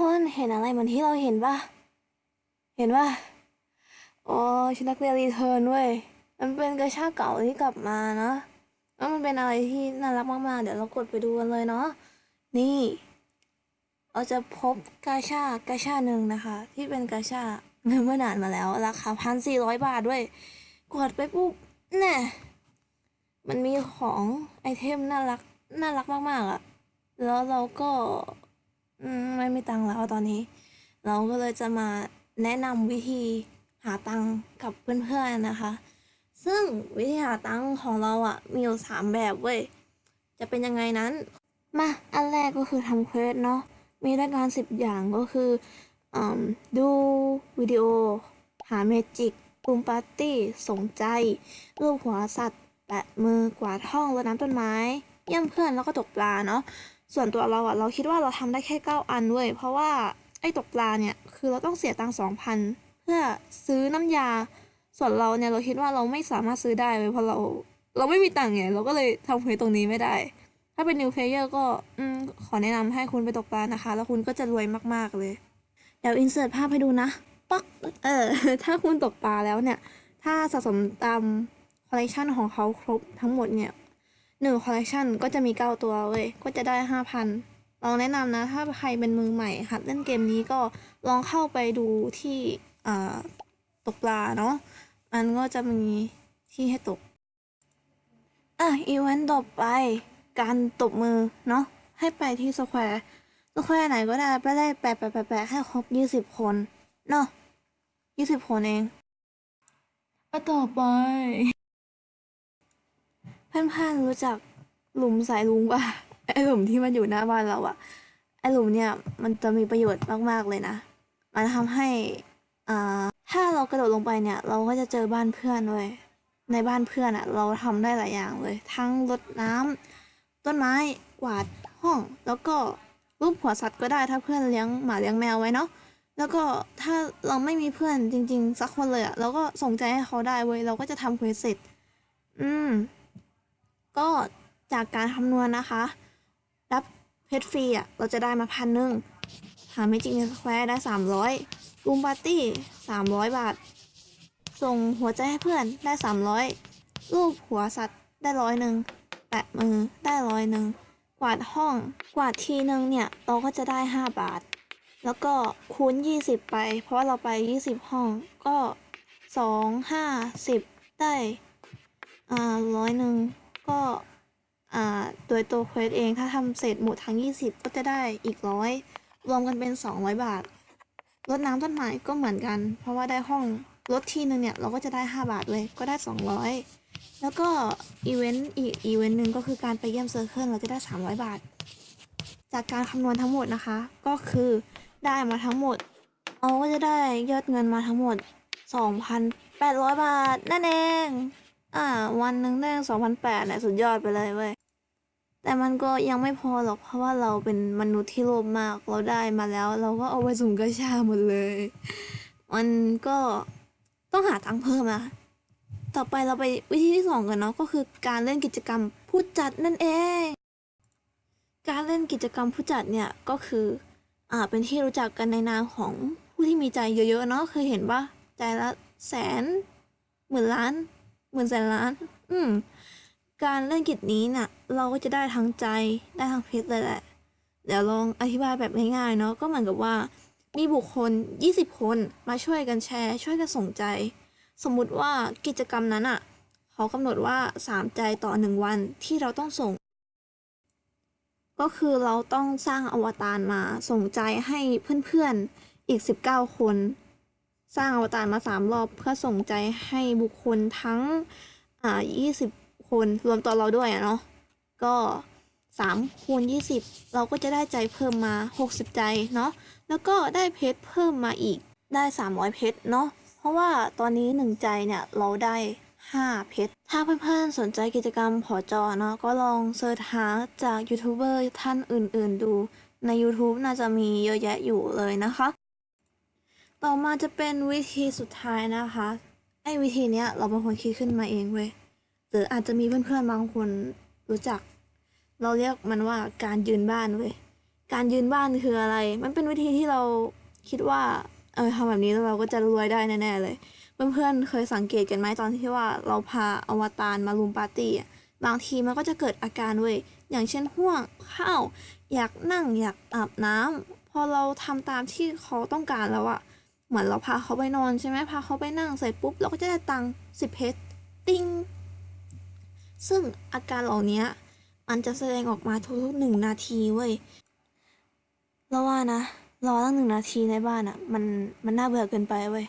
คนเห็นอะไรเหมือนที่เราเห็นปะเห็นปะโอ้ชุดนักเรียนรีเทิร์นเว้ยมันเป็นกระชากเก่าที่กลับมานะแล้วมันเป็นอะไรที่น่ารักมากๆ เดี๋ยวเรากดไปดูกันเลยเนาะนี่ เราจะพบกาชากาชาหนึ่งนะคะ ที่เป็นกาชาเมื่อนานมาแล้ว ราคาพันสี่ร้อยบาทด้วยกดไปปุ๊บแน่มันมีของไอเทมน่ารักน่ารักมากๆอะแล้วเราก็ อืมไม่มีตังค์แล้วตอนนี้ เราก็เลยจะมาแนะนำวิธีหาตังค์กับเพื่อนๆนะคะ ซึ่งวิธีหาตังค์ของเราอะ่ะ มีอยู่สามแบบเว้ย จะเป็นยังไงนั้น มา อันแรกก็คือทำ quest เนาะ มีรายการสิบอย่างก็คืออมดูวิดีโอ หา magic ปุ่มปาร์ตี้สนใจ รูปหัวสัตว์ แปะมือกวาดห้องรดน้ำต้นไม้ เยี่ยมเพื่อนแล้วก็ตกปลาเนาะ ส่วนตัวเราอะเราคิดว่าเราทำได้แค่ 9 อันเว้ยเพราะว่าไอ้ตกปลาเนี่ยคือเราต้องเสียตังค์สองพันเพื่อซื้อน้ำยา ส่วนเราเนี่ยเราคิดว่าเราไม่สามารถซื้อได้เว้ยเพราะเราเราไม่มีตังค์ไงเราก็เลยทำเควสตรงนี้ไม่ได้ ถ้าเป็น new player ก็อืมขอแนะนำให้คุณไปตกปลานะคะ แล้วคุณก็จะรวยมากๆเลย เดี๋ยวอินเสิร์ตภาพให้ดูนะปักเออถ้าคุณตกปลาแล้วเนี่ย ถ้าสะสมตามคอลเลกชันของเขาครบทั้งหมดเนี่ย หนึ่งคอลเลกชันก็จะมีเก้าตัวเว้ย ก็จะได้ห้าพันลองแนะนำนะ ถ้าใครเป็นมือใหม่หัดเล่นเกมนี้ก็ลองเข้าไปดูที่ตกปลาเนาะ มันก็จะมีที่ให้ตก อะ อีเวนต์ต่อไป การตบมือเนาะ ให้ไปที่ squareสแควร์ไหนก็ได้ไปได้แปะแปะแปะแปะให้ครบยี่สิบคน เนาะยี่สิบคนเองก็ต่อไป เพื่อนๆรู้จักหลุมสายลุงป่ะไอหลุมที่มันอยู่หน้าบ้านเราอะไอหลุมเนี่ยมันจะมีประโยชน์มากๆเลยนะ มันทำให้อ่าถ้าเรากระโดดลงไปเนี่ย เราก็จะเจอบ้านเพื่อนเว้ยในบ้านเพื่อนอะเราทำได้หลายอย่างเลย ทั้งรดน้ำต้นไม้กวาดห้อง แล้วก็รูปหัวสัตว์ก็ได้ถ้าเพื่อนเลี้ยงหมาเลี้ยงแมวไว้เนาะแล้วก็ถ้าเราไม่มีเพื่อนจริง ๆ สักคนเลยอะเราก็ส่งใจให้เขาได้เว้ยเราก็จะทำ quest เสร็จ อืม ก็จากการคำนวณนะคะ รับเพชรฟรีอะเราจะได้มาพันหนึ่งหา magic ใน square ได้สามร้อย room party สามร้อยบาท ส่งหัวใจให้เพื่อนได้สามร้อยรูปหัวสัตว์ได้ร้อยหนึ่งแปะมือได้ร้อยหนึ่งกวาดห้องกวาดทีนึงเนี่ยเราก็จะได้ห้าบาท แล้วก็คูณยี่สิบไป เพราะว่าเราไปยี่สิบห้องก็สองห้าสิบได้อ่าร้อยหนึ่ง ก็โดยตัวเควสเองถ้าทำเสร็จหมดทั้ง 20 ก็จะได้อีกร้อยรวมกันเป็น 200 บาทรดน้ำต้นไม้ก็เหมือนกัน เพราะว่าได้ห้องรถทีนึงเนี่ย เราก็จะได้ 5 บาทเลยก็ได้ 200 แล้วก็อีเวนต์อีกอีเวนต์หนึ่งก็คือการไปเยี่ยม circle เราจะได้ 300 บาท จากการคำนวณทั้งหมดนะคะ ก็คือได้มาทั้งหมดเราก็จะได้ยอดเงินมาทั้งหมด 2,800 บาทนั่นเอง อ่า วันหนึ่งได้สองพันแปดเนี่ยสุดยอดไปเลยเว้ย แต่มันก็ยังไม่พอหรอกเพราะว่าเราเป็นมนุษย์ที่โลภมากเราได้มาแล้ว เราก็เอาไปสุ่มกาชาหมดเลย มันก็ต้องหาตังค์เพิ่มนะต่อไปเราไปวิธีที่สองกันเนาะก็คือการเล่นกิจกรรมผู้จัดนั่นเอง การเล่นกิจกรรมผู้จัดเนี่ยก็คืออ่าเป็นที่รู้จักกันในนามของผู้ที่มีใจเยอะๆเนาะเคยเห็นปะใจละแสนหมื่นล้าน หมื่นแสนล้าน อืม การเล่นกิจนี้น่ะ เราก็จะได้ทั้งใจได้ทั้งเพชรเลยแหละ เดี๋ยวลองอธิบายแบบง่ายๆเนาะก็เหมือนกับว่า มีบุคคล 20 คนมาช่วยกันแชร์ ช่วยกันส่งใจ สมมุติว่ากิจกรรมนั้นอะเขากำหนดว่า 3 ใจต่อ 1 วันที่เราต้องส่ง ก็คือเราต้องสร้างอวตารมาส่งใจให้เพื่อนๆอีก 19 คน สร้างอวตารมาสามรอบเพื่อส่งใจให้บุคคลทั้งอ่ายี่สิบคนรวมตัวเราด้วยอะเนาะก็สามคูณยี่สิบเราก็จะได้ใจเพิ่มมาหกสิบใจเนาะแล้วก็ได้เพชรเพิ่มมาอีกได้สามร้อยเพชรเนาะเพราะว่าตอนนี้หนึ่งใจเนี่ยเราได้ห้าเพชรถ้าเพื่อนๆสนใจกิจกรรมผอจอเนาะก็ลองเสิร์ชหาจากยูทูบเบอร์ท่านอื่นๆดูใน YouTube น่าจะมีเยอะแยะอยู่เลยนะคะ ต่อมาจะเป็นวิธีสุดท้ายนะคะไอ้วิธีเนี้ยเราเป็นคนคิดขึ้นมาเองเว้ยหรืออาจจะมีเพื่อนๆบางคนรู้จัก เราเรียกมันว่าการยืนบ้านเว้ยการยืนบ้านคืออะไร มันเป็นวิธีที่เราคิดว่าเออทำแบบนี้แล้วเราก็จะรวยได้แน่ๆเลย เพื่อนๆเคยสังเกตกันไหมตอนที่ว่าเราพาอวตารมารุมปาร์ตี้อะบางทีมันก็จะเกิดอาการเว้ยอย่างเช่นห่วงข้าวอยากนั่งอยากอาบน้ำพอเราทำตามที่เขาต้องการแล้วอะ เหมือนเราพาเขาไปนอนใช่ไหมพาเขาไปนั่งเสร็จปุ๊บเราก็จะได้ตังค์สิบเพชรติ้งซึ่งอาการเหล่านี้มันจะแสดงออกมาทุกๆหนึ่งนาทีเว้ยเราว่านะรอตั้งหนึ่งนาทีในบ้านอะ่ะมันมันน่าเบื่อเกินไปเว้ย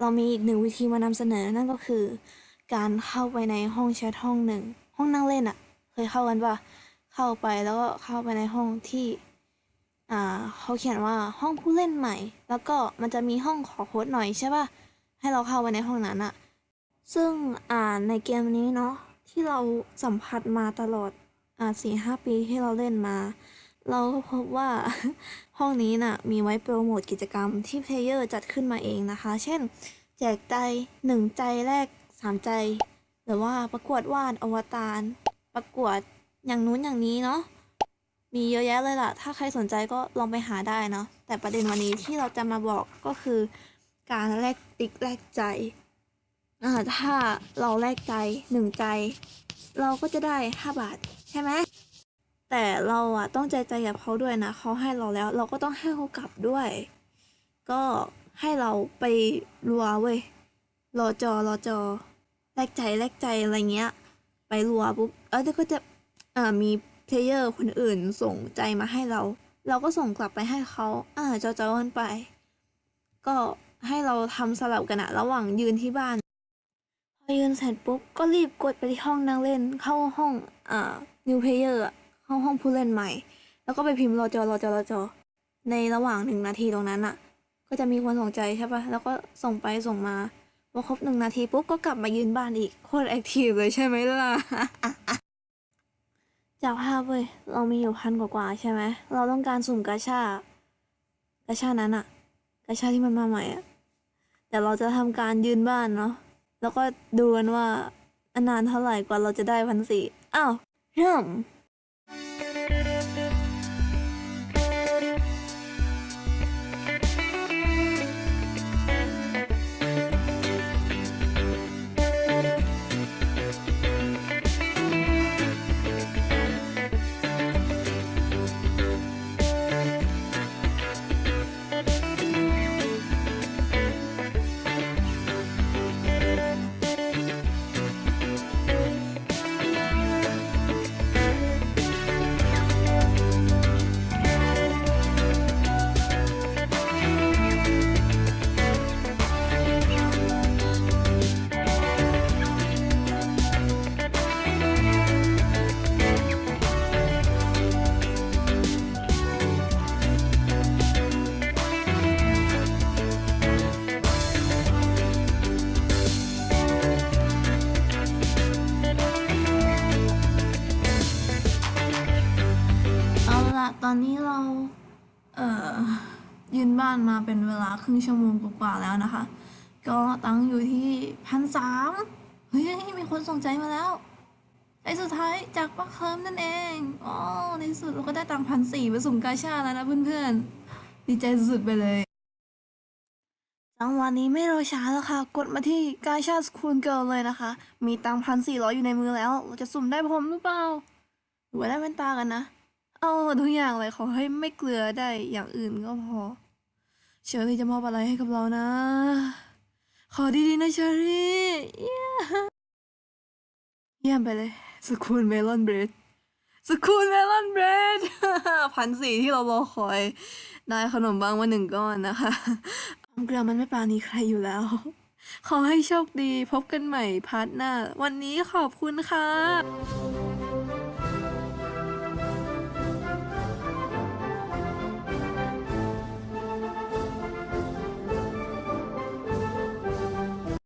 เรามีอีกหนึ่งวิธีมานำเสนอนั่นก็คือ การเข้าไปในห้องแชทห้องหนึ่งห้องนั่งเล่นอะ่ะ เคยเข้ากันปะเข้าไปแล้วก็เข้าไปในห้องที่ อ่าเขาเขียนว่าห้องผู้เล่นใหม่ แล้วก็มันจะมีห้องขอโค้ดหน่อยใช่ป่ะให้เราเข้าไปในห้องนั้นอะซึ่งอ่าในเกมนี้เนาะที่เราสัมผัสมาตลอดอ่าสี่ห้าปีที่เราเล่นมา เราก็พบว่าห้องนี้น่ะมีไว้โปรโมทกิจกรรมที่เพลเยอร์จัดขึ้นมาเองนะคะ เช่น แจกใจหนึ่งใจแรกสามใจ หรือว่าประกวดวาดอวตารประกวดอย่างนู้นอย่างนี้เนาะ มีเยอะแยะเลยล่ะ ถ้าใครสนใจก็ลองไปหาได้เนาะ แต่ประเด็นวันนี้ที่เราจะมาบอกก็คือการแลกติ๊กแลกใจ อ่า ถ้าเราแลกใจหนึ่งใจ เราก็จะได้ห้าบาทใช่ไหม แต่เราอะต้องใจใจกับเขาด้วยนะ เขาให้เราแล้ว เราก็ต้องให้เขากลับด้วย ก็ให้เราไปรัวเว้ย รอจอรอจอ แลกใจแลกใจอะไรเงี้ย ไปรัวปุ๊บ เออเดี๋ยวก็จะ อ่า มี เพลเยอร์คนอื่นส่งใจมาให้เรา เราก็ส่งกลับไปให้เขาอ่าเจอจอกันไป ก็ให้เราทำสลับกันอะระหว่างยืนที่บ้าน พอยืนเสร็จปุ๊บก็รีบกดไปที่ห้องนั่งเล่น เข้าห้องอ่า new player เข้าห้องผู้เล่นใหม่ แล้วก็ไปพิมพ์รอจอรอจอรอจอในระหว่างหนึ่งนาทีตรงนั้นอะก็จะมีคนสนใจใช่ปะแล้วก็ส่งไปส่งมาพอครบหนึ่งนาทีปุ๊บก็กลับมายืนบ้านอีกโคตรแอคทีฟเลยใช่ไหมล่ะ จากภาพเว้ย เรามีอยู่พันกว่าๆใช่ไหม เราต้องการสุ่มกาชากาชานั้นอะกาชาที่มันมาใหม่อะแต่เราจะทำการยืนบ้านเนาะ แล้วก็ดูกันว่า อนานเท่าไหร่กว่าเราจะได้พันสี่ อ้าวเริ่ม อาละตอนนี้เรา เอ่อ ยืนบ้านมาเป็นเวลาครึ่งชั่วโมงกว่าๆแล้วนะคะ ก็ตังค์อยู่ที่พันสามเฮ้ย มีคนส่งใจมาแล้วใจสุดท้ายจากปักเคิมนั่นเองอ๋อในสุดเราก็ได้ตังค์พันสี่ไปสุ่มกาชาแล้วนะเพื่อนๆ ดีใจสุดๆไปเลยจังวะนี้ไม่รอช้าแล้วค่ะ กดมาที่กาชา school girl เลยนะคะ มีตังพันสี่ร้อยอยู่ในมือแล้ว เราจะสุ่มได้พรมหรือเปล่าหรือว่าได้แว่นตากันนะ เอาหมดทุกอย่างเลยขอให้ไม่เกลือได้อย่างอื่นก็พอ เชอรี่จะมอบอะไรให้กับเรานะ ขอดีๆนะเชอรี่เยี่ยมไปเลย school melon bread school melon bread พันสี่ที่เรารอคอย ได้ขนมปังมาหนึ่งก้อนนะคะเกลือมันไม่ปราณีใครอยู่แล้ว ขอให้โชคดีพบกันใหม่ part หน้า วันนี้ขอบคุณค่ะ